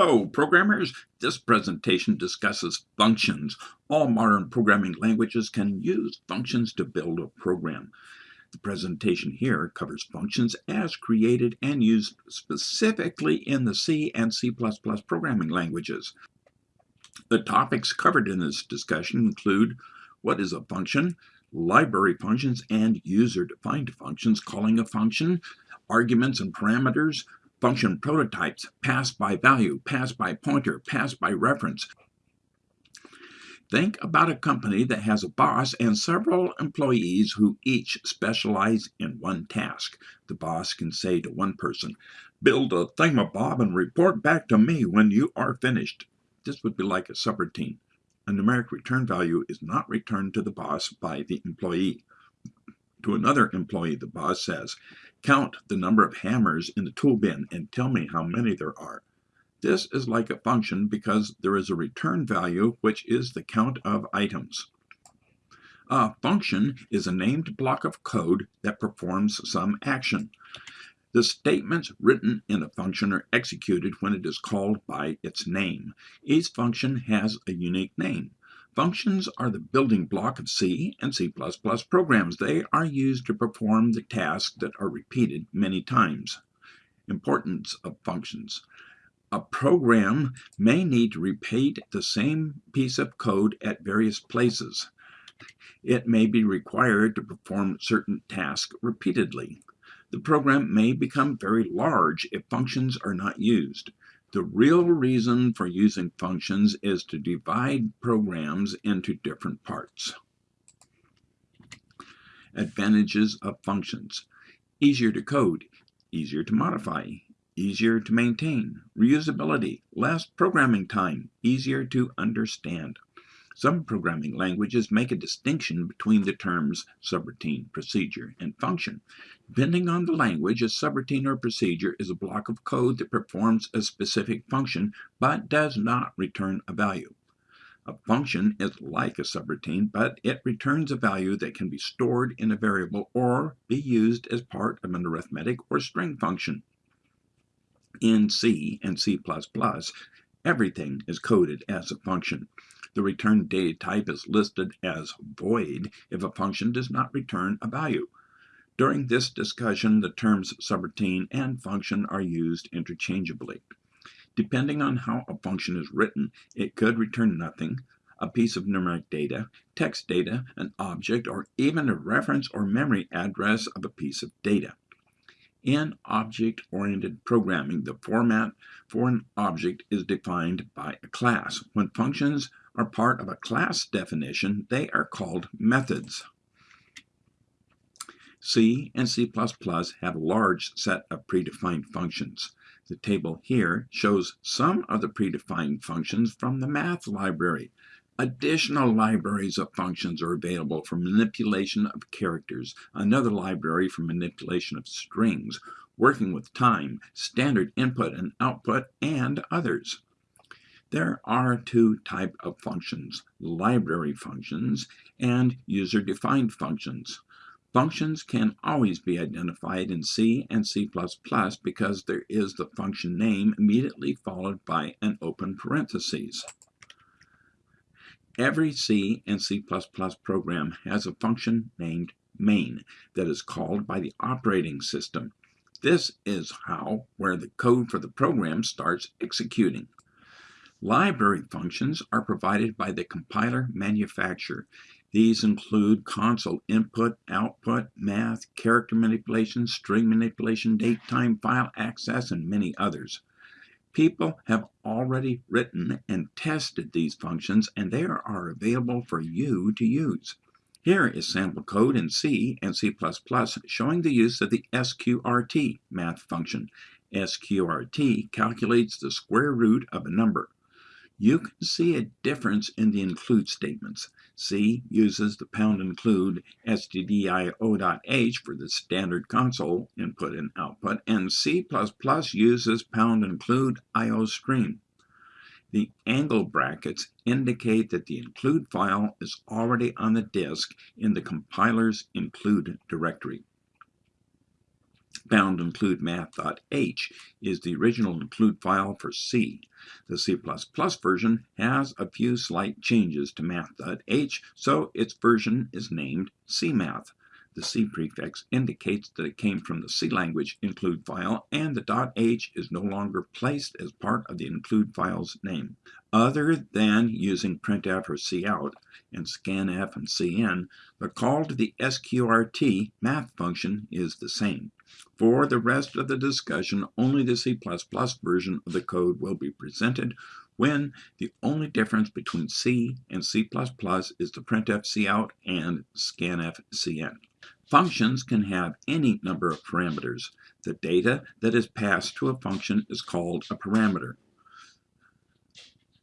Hello, programmers. This presentation discusses functions. All modern programming languages can use functions to build a program. The presentation here covers functions as created and used specifically in the C and C++ programming languages. The topics covered in this discussion include what is a function, library functions and user-defined functions, calling a function, arguments and parameters, function prototypes, pass by value, pass by pointer, pass by reference. Think about a company that has a boss and several employees who each specialize in one task. The boss can say to one person, build a thingamabob and report back to me when you are finished. This would be like a subroutine. A numeric return value is not returned to the boss by the employee. To another employee, the boss says, Count the number of hammers in the tool bin and tell me how many there are. This is like a function because there is a return value which is the count of items. A function is a named block of code that performs some action. The statements written in a function are executed when it is called by its name. Each function has a unique name. Functions are the building block of C and C++ programs. They are used to perform the tasks that are repeated many times. Importance of functions. A program may need to repeat the same piece of code at various places. It may be required to perform certain tasks repeatedly. The program may become very large if functions are not used. The real reason for using functions is to divide programs into different parts. Advantages of functions. Easier to code, easier to modify, easier to maintain, reusability, less programming time, easier to understand. Some programming languages make a distinction between the terms subroutine, procedure, and function. Depending on the language, a subroutine or procedure is a block of code that performs a specific function but does not return a value. A function is like a subroutine, but it returns a value that can be stored in a variable or be used as part of an arithmetic or string function. In C and C++, everything is coded as a function. The return data type is listed as void if a function does not return a value. During this discussion, the terms subroutine and function are used interchangeably. Depending on how a function is written, it could return nothing, a piece of numeric data, text data, an object, or even a reference or memory address of a piece of data. In object-oriented programming, the format for an object is defined by a class. When functions are part of a class definition, they are called methods. C and C++ have a large set of predefined functions. The table here shows some of the predefined functions from the math library. Additional libraries of functions are available for manipulation of characters, another library for manipulation of strings, working with time, standard input and output, and others. There are two type of functions, library functions and user-defined functions. Functions can always be identified in C and C++ because there is the function name immediately followed by an open parentheses. Every C and C++ program has a function named main that is called by the operating system. This is how where the code for the program starts executing. Library functions are provided by the compiler manufacturer. These include console input, output, math, character manipulation, string manipulation, date, time, file access, and many others. People have already written and tested these functions and they are available for you to use. Here is sample code in C and C++ showing the use of the SQRT math function. SQRT calculates the square root of a number. You can see a difference in the include statements. C uses the pound include stdio.h for the standard console input and output, and C++ uses pound include iostream. The angle brackets indicate that the include file is already on the disk in the compiler's include directory. Bound include math.h is the original include file for C. The C++ version has a few slight changes to math.h, so its version is named CMath. The C prefix indicates that it came from the C language include file, and the .h is no longer placed as part of the include file's name. Other than using printf or cout and scanf and cin, the call to the sqrt math function is the same. For the rest of the discussion, only the C++ version of the code will be presented when the only difference between C and C++ is the printf cout and scanf. Functions can have any number of parameters. The data that is passed to a function is called a parameter.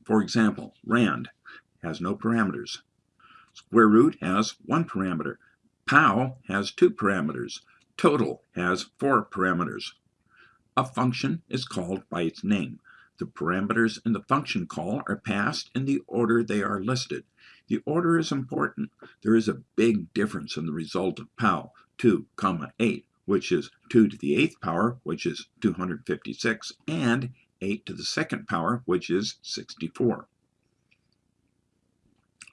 For example, rand has no parameters. Square root has one parameter. Pow has two parameters. Total has four parameters. A function is called by its name. The parameters in the function call are passed in the order they are listed. The order is important. There is a big difference in the result of POW 2, comma 8, which is 2 to the 8th power, which is 256, and 8 to the second power, which is 64.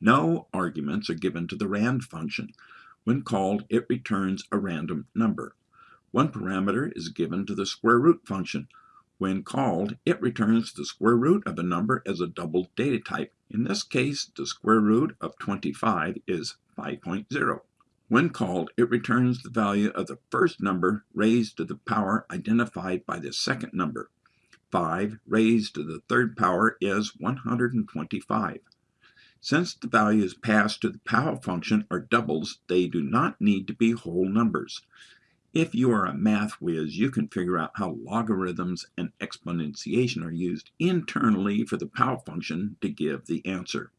No arguments are given to the rand function. When called, it returns a random number. One parameter is given to the square root function. When called, it returns the square root of a number as a double data type. In this case, the square root of 25 is 5.0. When called, it returns the value of the first number raised to the power identified by the second number. 5 raised to the third power is 125. Since the values passed to the power function are doubles, they do not need to be whole numbers. If you are a math whiz, you can figure out how logarithms and exponentiation are used internally for the power function to give the answer.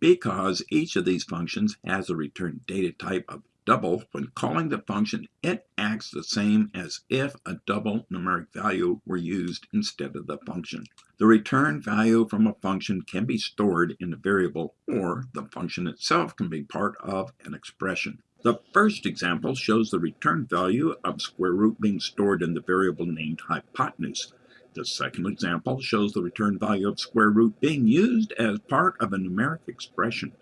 Because each of these functions has a return data type of double, when calling the function, it acts the same as if a double numeric value were used instead of the function. The return value from a function can be stored in a variable, or the function itself can be part of an expression. The first example shows the return value of square root being stored in the variable named hypotenuse. The second example shows the return value of square root being used as part of a numeric expression.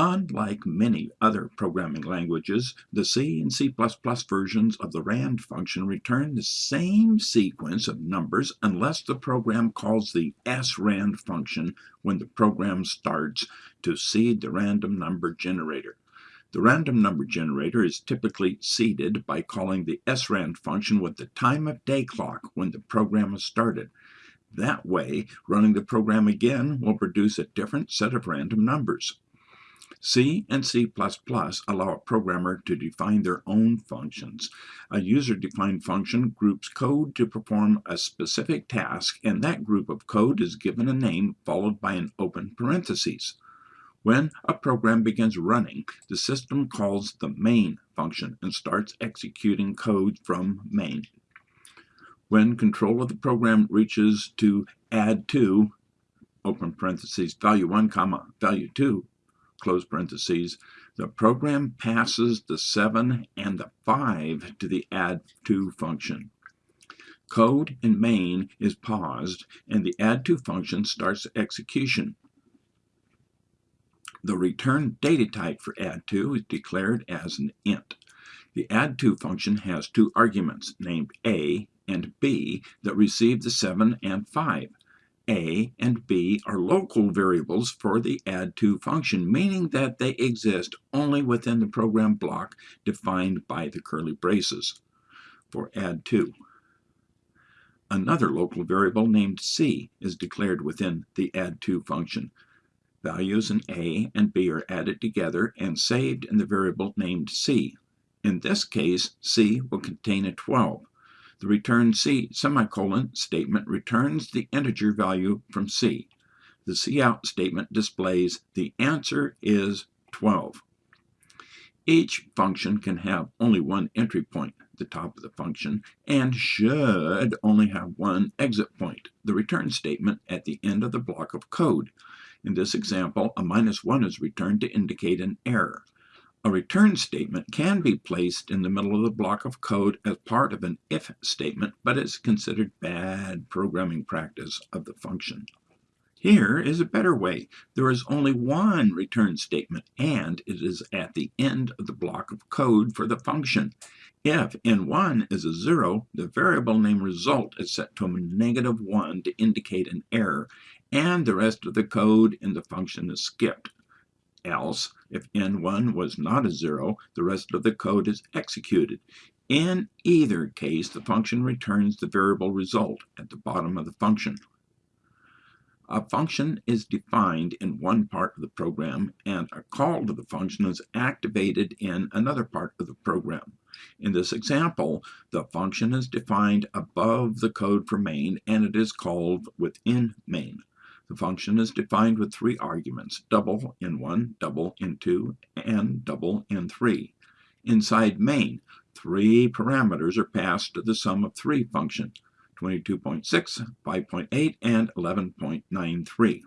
Unlike many other programming languages, the C and C++ versions of the RAND function return the same sequence of numbers unless the program calls the srand function when the program starts to seed the random number generator. The random number generator is typically seeded by calling the srand function with the time of day clock when the program is started. That way, running the program again will produce a different set of random numbers. C and C++ allow a programmer to define their own functions. A user-defined function groups code to perform a specific task, and that group of code is given a name followed by an open parenthesis. When a program begins running, the system calls the main function and starts executing code from main. When control of the program reaches to add2, open parentheses, value 1, comma, value 2, close parentheses, the program passes the 7 and the 5 to the add to function. Code in main is paused and the add2 function starts execution. The return data type for add2 is declared as an int. The add2 function has two arguments named a and b that receive the 7 and 5. A and b are local variables for the add2 function, meaning that they exist only within the program block defined by the curly braces for add2. Another local variable named c is declared within the add2 function. Values in A and B are added together and saved in the variable named C. In this case, C will contain a 12. The return C semicolon statement returns the integer value from C. The cout statement displays the answer is 12. Each function can have only one entry point, the top of the function, and should only have one exit point, the return statement at the end of the block of code. In this example, a minus 1 is returned to indicate an error. A return statement can be placed in the middle of the block of code as part of an if statement, but it's considered bad programming practice of the function. Here is a better way. There is only one return statement, and it is at the end of the block of code for the function. If n1 is a 0, the variable name result is set to a negative 1 to indicate an error, and the rest of the code in the function is skipped. Else, if n1 was not a 0, the rest of the code is executed. In either case, the function returns the variable result at the bottom of the function. A function is defined in one part of the program, and a call to the function is activated in another part of the program. In this example, the function is defined above the code for main, and it is called within main. The function is defined with three arguments, double in 1, double in 2, and double in 3. Inside main, three parameters are passed to the sum of three function. 22.6, 5.8, and 11.93.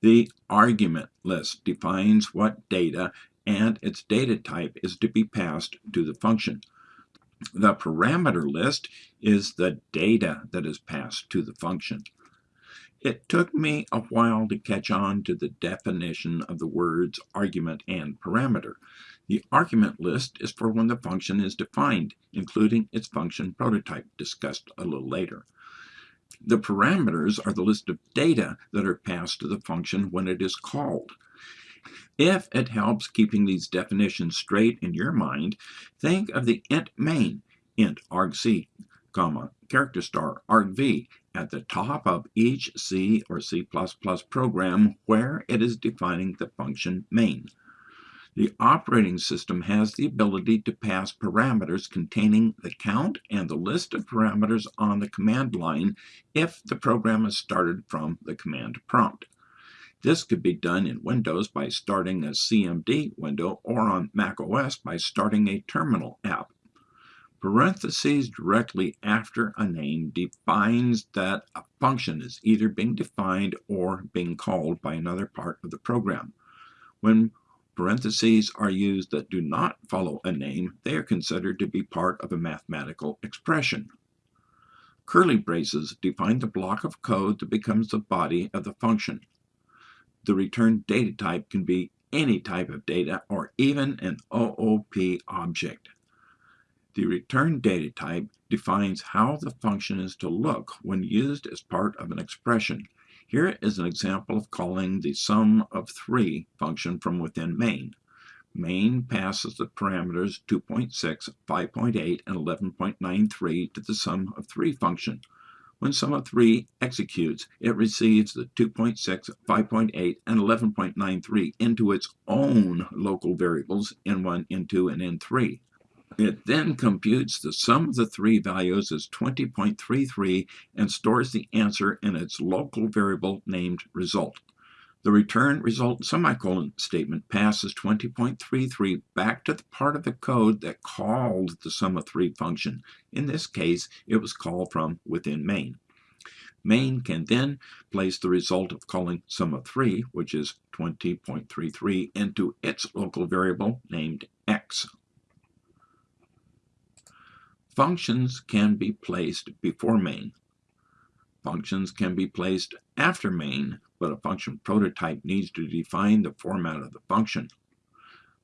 The argument list defines what data and its data type is to be passed to the function. The parameter list is the data that is passed to the function. It took me a while to catch on to the definition of the words argument and parameter. The argument list is for when the function is defined, including its function prototype, discussed a little later. The parameters are the list of data that are passed to the function when it is called. If it helps keeping these definitions straight in your mind, think of the int main, int argc, comma, character star, argv, at the top of each C or C++ program where it is defining the function main. The operating system has the ability to pass parameters containing the count and the list of parameters on the command line if the program is started from the command prompt. This could be done in Windows by starting a CMD window or on macOS by starting a terminal app. Parentheses directly after a name defines that a function is either being defined or being called by another part of the program. When Parentheses are used that do not follow a name. They are considered to be part of a mathematical expression. Curly braces define the block of code that becomes the body of the function. The return data type can be any type of data or even an OOP object. The return data type defines how the function is to look when used as part of an expression. Here is an example of calling the sum of 3 function from within main. Main passes the parameters 2.6, 5.8, and 11.93 to the sum of 3 function. When sum of 3 executes, it receives the 2.6, 5.8, and 11.93 into its own local variables n1, n2, and n3. It then computes the sum of the three values as 20.33 and stores the answer in its local variable named result. The return result semicolon statement passes 20.33 back to the part of the code that called the sum of three function. In this case, it was called from within main. Main can then place the result of calling sum of 3, which is 20.33, into its local variable named x. Functions can be placed before main. Functions can be placed after main, but a function prototype needs to define the format of the function.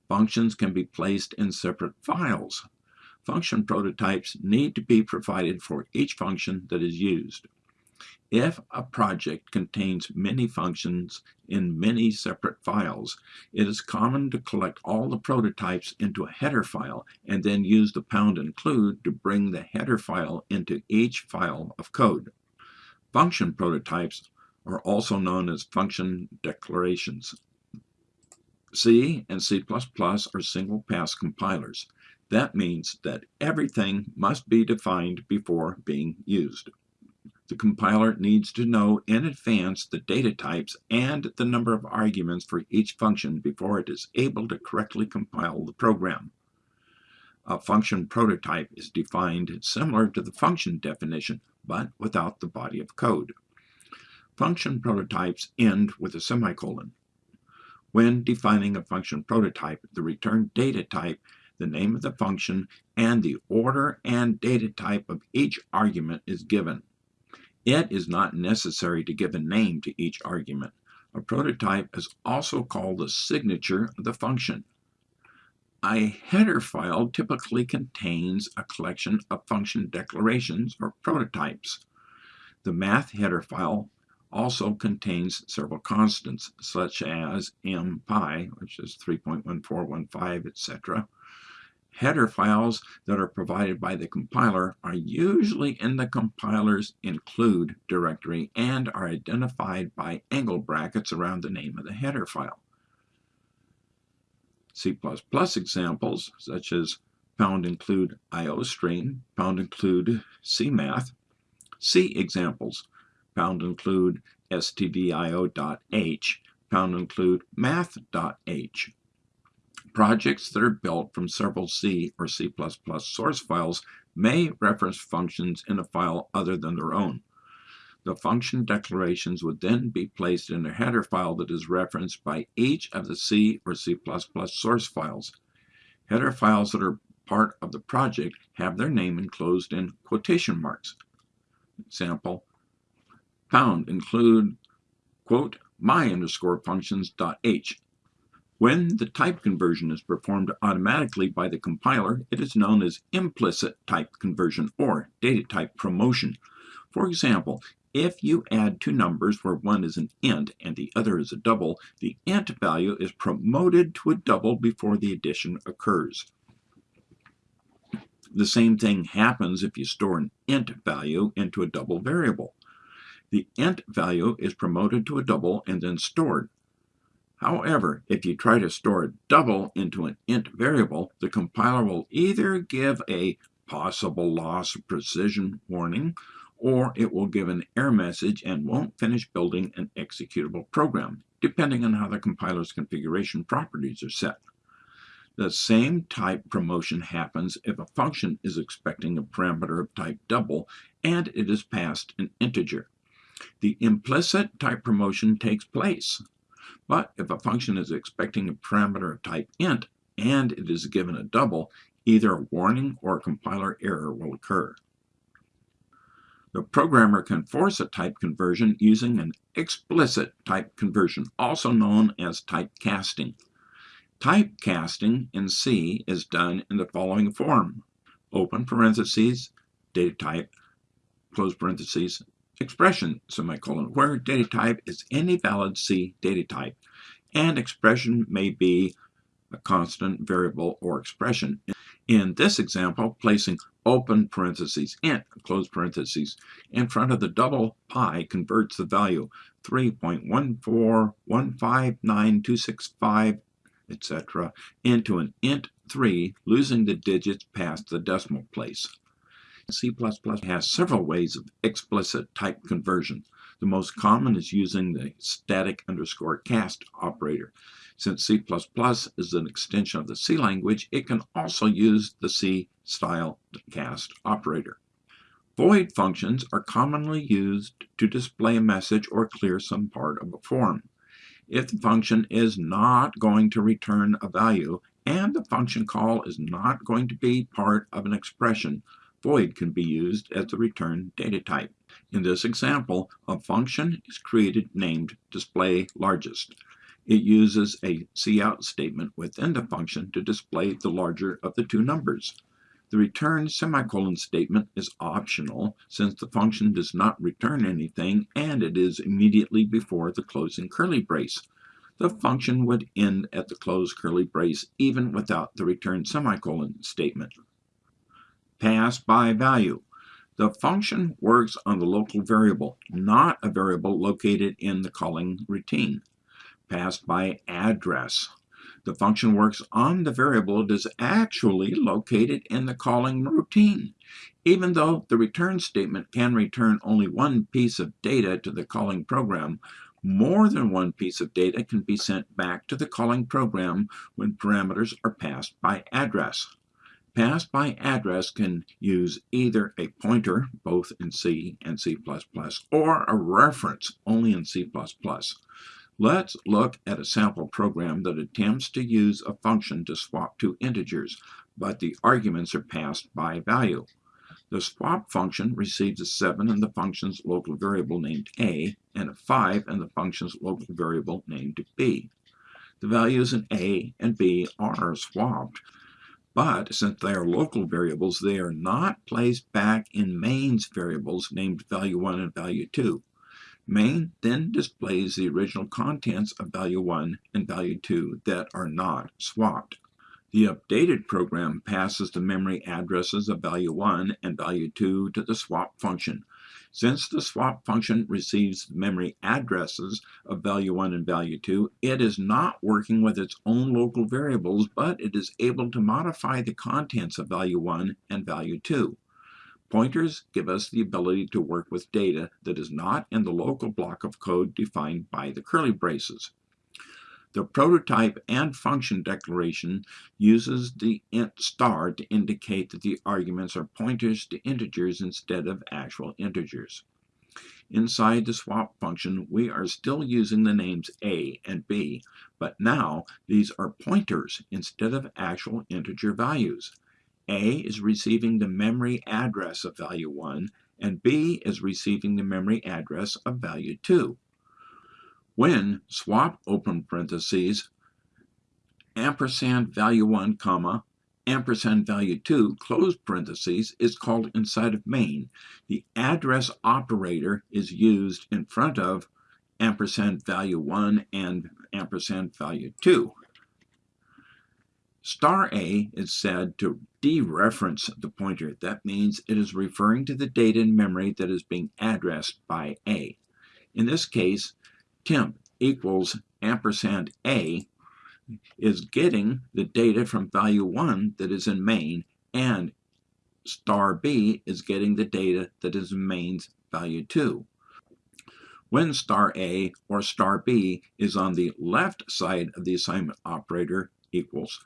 Functions can be placed in separate files. Function prototypes need to be provided for each function that is used. If a project contains many functions in many separate files, it is common to collect all the prototypes into a header file and then use the pound include to bring the header file into each file of code. Function prototypes are also known as function declarations. C and C++ are single-pass compilers. That means that everything must be defined before being used the compiler needs to know in advance the data types and the number of arguments for each function before it is able to correctly compile the program. A function prototype is defined similar to the function definition, but without the body of code. Function prototypes end with a semicolon. When defining a function prototype, the return data type, the name of the function, and the order and data type of each argument is given. It is not necessary to give a name to each argument. A prototype is also called the signature of the function. A header file typically contains a collection of function declarations or prototypes. The math header file also contains several constants, such as m pi, which is 3.1415, etc. Header files that are provided by the compiler are usually in the compiler's include directory and are identified by angle brackets around the name of the header file. C++ examples, such as pound include iostream, pound include cmath. C examples, pound include stdio.h, pound include math.h. Projects that are built from several C or C++ source files may reference functions in a file other than their own. The function declarations would then be placed in a header file that is referenced by each of the C or C++ source files. Header files that are part of the project have their name enclosed in quotation marks. Example, pound include, quote, my underscore functions dot h when the type conversion is performed automatically by the compiler, it is known as implicit type conversion or data type promotion. For example, if you add two numbers where one is an int and the other is a double, the int value is promoted to a double before the addition occurs. The same thing happens if you store an int value into a double variable. The int value is promoted to a double and then stored. However, if you try to store a double into an int variable, the compiler will either give a possible loss of precision warning, or it will give an error message and won't finish building an executable program, depending on how the compiler's configuration properties are set. The same type promotion happens if a function is expecting a parameter of type double and it is passed an integer. The implicit type promotion takes place but if a function is expecting a parameter of type int and it is given a double, either a warning or a compiler error will occur. The programmer can force a type conversion using an explicit type conversion, also known as type casting. Type casting in C is done in the following form. Open parentheses, data type, close parentheses, expression semicolon, where data type is any valid C data type, and expression may be a constant, variable, or expression. In this example, placing open parentheses, int, close parentheses, in front of the double pi converts the value 3.14159.265, etc., into an int 3, losing the digits past the decimal place. C++ has several ways of explicit type conversion. The most common is using the static underscore cast operator. Since C++ is an extension of the C language, it can also use the C style cast operator. Void functions are commonly used to display a message or clear some part of a form. If the function is not going to return a value and the function call is not going to be part of an expression, void can be used as the return data type. In this example, a function is created named display largest. It uses a cout statement within the function to display the larger of the two numbers. The return semicolon statement is optional since the function does not return anything and it is immediately before the closing curly brace. The function would end at the closed curly brace even without the return semicolon statement pass by value. The function works on the local variable, not a variable located in the calling routine. Passed by address. The function works on the variable that is actually located in the calling routine. Even though the return statement can return only one piece of data to the calling program, more than one piece of data can be sent back to the calling program when parameters are passed by address. Passed by address can use either a pointer, both in C and C++, or a reference, only in C++. Let's look at a sample program that attempts to use a function to swap two integers, but the arguments are passed by value. The swap function receives a 7 in the function's local variable named a, and a 5 in the function's local variable named b. The values in a and b are swapped, but since they are local variables, they are not placed back in main's variables named value 1 and value 2. Main then displays the original contents of value 1 and value 2 that are not swapped. The updated program passes the memory addresses of value 1 and value 2 to the swap function. Since the swap function receives memory addresses of value 1 and value 2, it is not working with its own local variables, but it is able to modify the contents of value 1 and value 2. Pointers give us the ability to work with data that is not in the local block of code defined by the curly braces. The prototype and function declaration uses the int star to indicate that the arguments are pointers to integers instead of actual integers. Inside the swap function, we are still using the names a and b, but now these are pointers instead of actual integer values. A is receiving the memory address of value 1, and B is receiving the memory address of value 2. When swap open parentheses ampersand value 1 comma ampersand value 2 close parentheses is called inside of main, the address operator is used in front of ampersand value 1 and ampersand value 2. Star A is said to dereference the pointer. That means it is referring to the data in memory that is being addressed by A. In this case, temp equals ampersand A is getting the data from value 1 that is in main and star B is getting the data that is in main's value 2. When star A or star B is on the left side of the assignment operator equals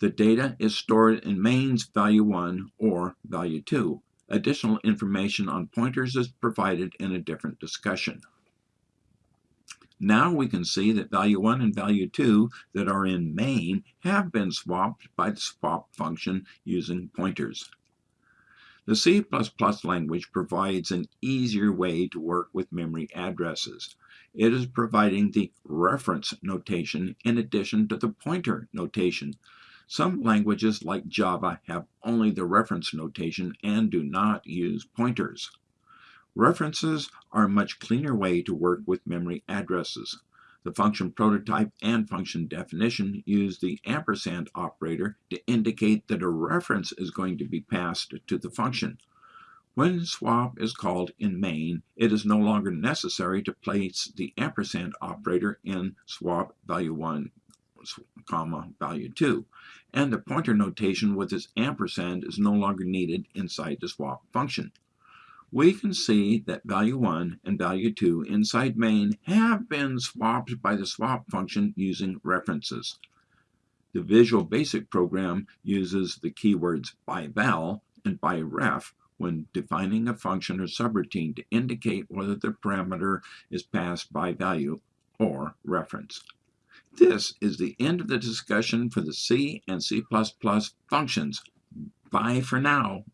the data is stored in mains value 1 or value 2. Additional information on pointers is provided in a different discussion. Now we can see that value 1 and value 2 that are in main have been swapped by the swap function using pointers. The C++ language provides an easier way to work with memory addresses. It is providing the reference notation in addition to the pointer notation some languages, like Java, have only the reference notation and do not use pointers. References are a much cleaner way to work with memory addresses. The function prototype and function definition use the ampersand operator to indicate that a reference is going to be passed to the function. When swap is called in main, it is no longer necessary to place the ampersand operator in swap value 1 comma value 2, and the pointer notation with its ampersand is no longer needed inside the swap function. We can see that value 1 and value 2 inside main have been swapped by the swap function using references. The Visual Basic program uses the keywords by val and by ref when defining a function or subroutine to indicate whether the parameter is passed by value or reference. This is the end of the discussion for the C and C++ functions. Bye for now.